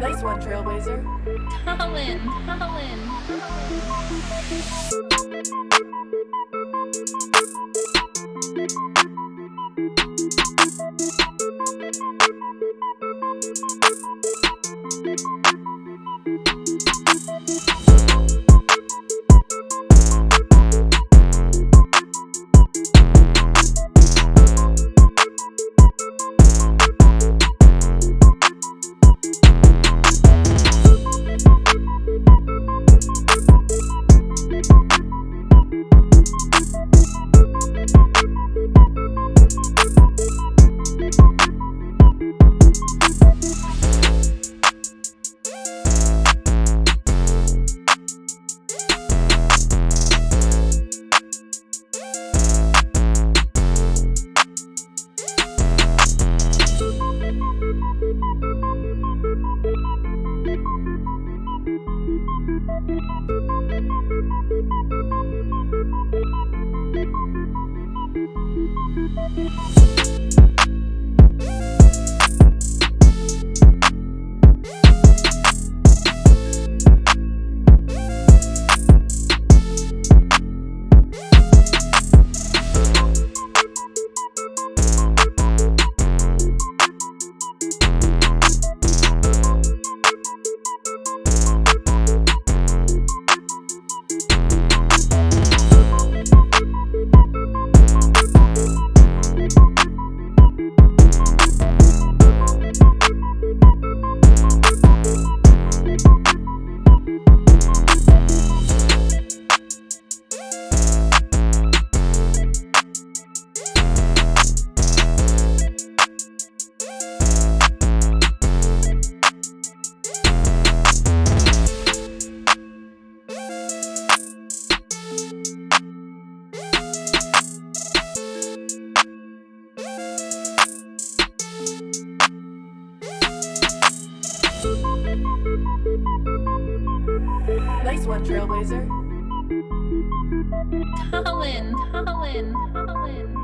Nice one, Trailblazer. Colin, Colin. Nice one, Trailblazer. Colin, Colin, Colin,